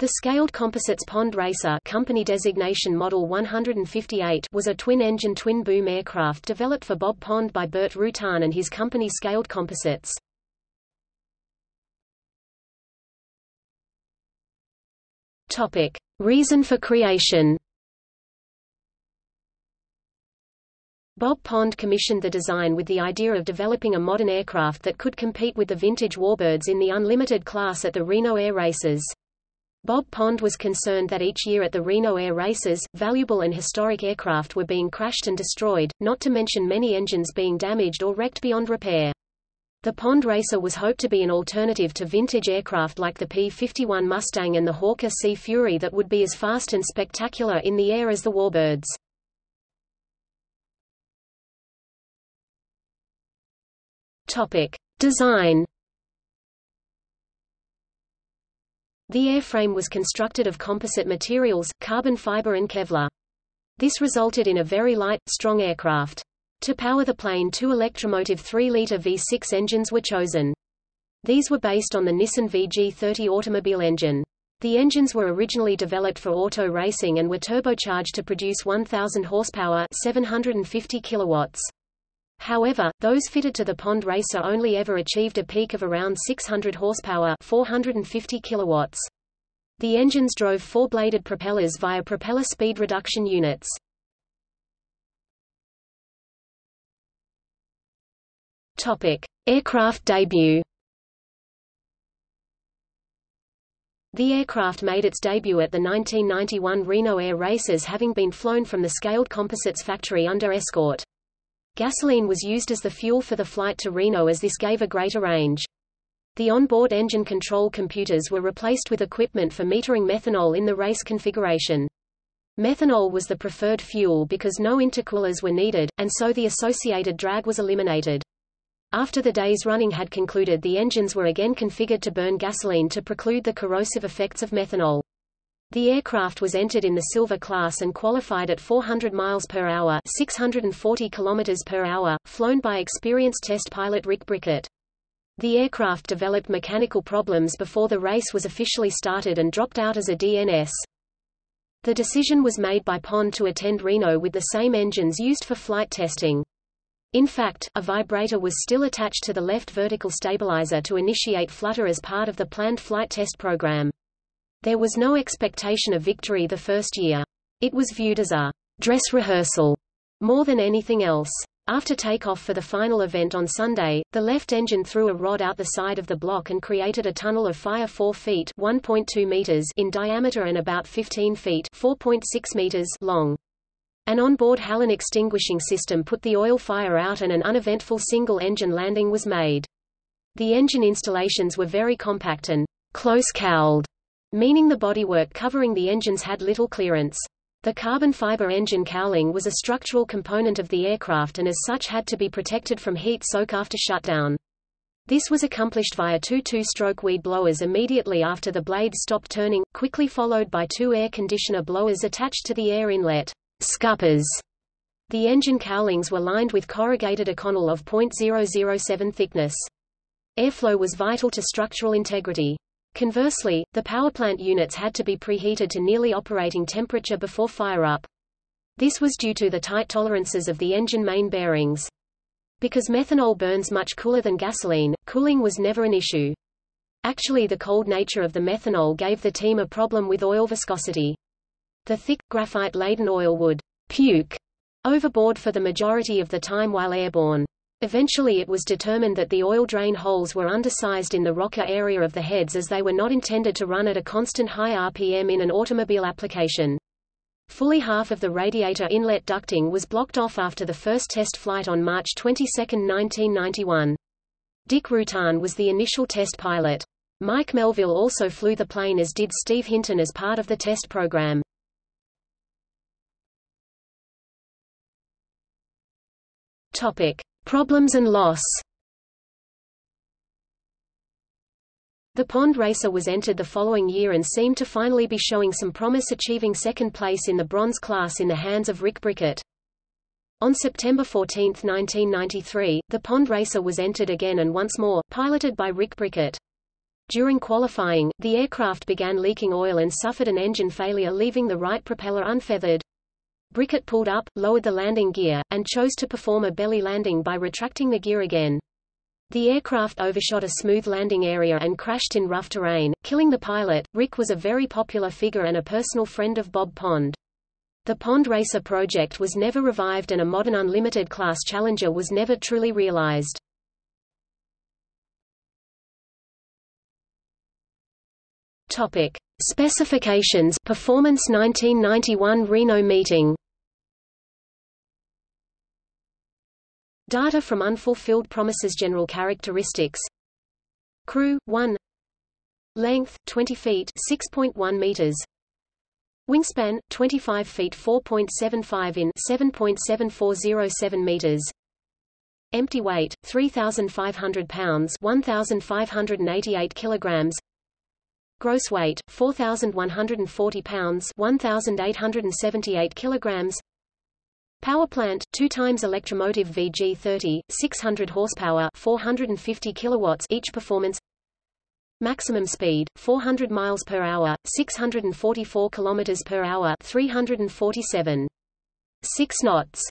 The Scaled Composites Pond Racer company designation Model 158 was a twin-engine twin-boom aircraft developed for Bob Pond by Burt Rutan and his company Scaled Composites. Topic: Reason for creation. Bob Pond commissioned the design with the idea of developing a modern aircraft that could compete with the vintage warbirds in the unlimited class at the Reno Air Races. Bob Pond was concerned that each year at the Reno Air Races, valuable and historic aircraft were being crashed and destroyed, not to mention many engines being damaged or wrecked beyond repair. The Pond Racer was hoped to be an alternative to vintage aircraft like the P-51 Mustang and the Hawker Sea Fury that would be as fast and spectacular in the air as the Warbirds. Topic. Design The airframe was constructed of composite materials, carbon fiber and Kevlar. This resulted in a very light, strong aircraft. To power the plane two Electramotive 3-liter V6 engines were chosen. These were based on the Nissan VG30 automobile engine. The engines were originally developed for auto racing and were turbocharged to produce 1000 horsepower, 750 kilowatts. However, those fitted to the Pond Racer only ever achieved a peak of around 600 horsepower 450 kilowatts. The engines drove four-bladed propellers via propeller speed reduction units. Topic: Aircraft debut. The aircraft made its debut at the 1991 Reno Air Races having been flown from the Scaled Composites factory under escort. Gasoline was used as the fuel for the flight to Reno as this gave a greater range. The onboard engine control computers were replaced with equipment for metering methanol in the race configuration. Methanol was the preferred fuel because no intercoolers were needed, and so the associated drag was eliminated. After the day's running had concluded the engines were again configured to burn gasoline to preclude the corrosive effects of methanol. The aircraft was entered in the Silver class and qualified at 400 miles per hour, 640 kilometers per hour, flown by experienced test pilot Rick Brickert. The aircraft developed mechanical problems before the race was officially started and dropped out as a DNS. The decision was made by Pond to attend Reno with the same engines used for flight testing. In fact, a vibrator was still attached to the left vertical stabilizer to initiate flutter as part of the planned flight test program. There was no expectation of victory the first year. It was viewed as a dress rehearsal more than anything else. After takeoff for the final event on Sunday, the left engine threw a rod out the side of the block and created a tunnel of fire 4 feet (1.2 meters) in diameter and about 15 feet (4.6 meters) long. An onboard halon extinguishing system put the oil fire out and an uneventful single-engine landing was made. The engine installations were very compact and close-cowled, meaning the bodywork covering the engines had little clearance. The carbon fiber engine cowling was a structural component of the aircraft and as such had to be protected from heat soak after shutdown. This was accomplished via two two-stroke weed blowers immediately after the blades stopped turning, quickly followed by two air conditioner blowers attached to the air inlet scuppers. The engine cowlings were lined with corrugated Inconel of .007 thickness. Airflow was vital to structural integrity. Conversely, the powerplant units had to be preheated to nearly operating temperature before fire-up. This was due to the tight tolerances of the engine main bearings. Because methanol burns much cooler than gasoline, cooling was never an issue. Actually the cold nature of the methanol gave the team a problem with oil viscosity. The thick, graphite-laden oil would puke overboard for the majority of the time while airborne. Eventually it was determined that the oil drain holes were undersized in the rocker area of the heads as they were not intended to run at a constant high RPM in an automobile application. Fully half of the radiator inlet ducting was blocked off after the first test flight on March 22, 1991. Dick Rutan was the initial test pilot. Mike Melvill also flew the plane as did Steve Hinton as part of the test program. Topic. Problems and loss The Pond Racer was entered the following year and seemed to finally be showing some promise achieving second place in the bronze class in the hands of Rick Brickert. On September 14, 1993, the Pond Racer was entered again and once more, piloted by Rick Brickert. During qualifying, the aircraft began leaking oil and suffered an engine failure leaving the right propeller unfeathered. Brickert pulled up, lowered the landing gear, and chose to perform a belly landing by retracting the gear again. The aircraft overshot a smooth landing area and crashed in rough terrain, killing the pilot. Rick was a very popular figure and a personal friend of Bob Pond. The Pond Racer project was never revived and a modern unlimited class Challenger was never truly realized. Topic: Specifications. Performance 1991 Reno meeting. Data from unfulfilled promises. General characteristics. Crew 1 Length 20 feet 6.1 meters. Wingspan 25 feet 4.75 in 7.7407 meters. Empty weight 3500 pounds 1588 kilograms Gross weight 4140 pounds 1878 kilograms Power plant, 2 times Electramotive VG30, 600 horsepower, 450 kilowatts each performance. Maximum speed, 400 miles per hour, 644 kilometers per hour, 347. 6 knots.